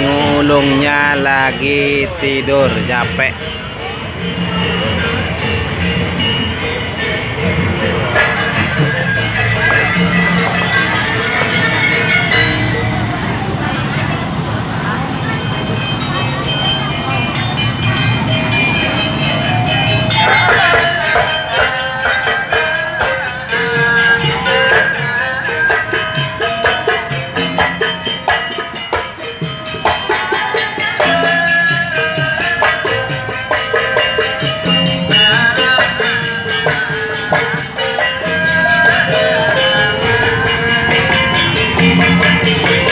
Ngulungnya lagi tidur capek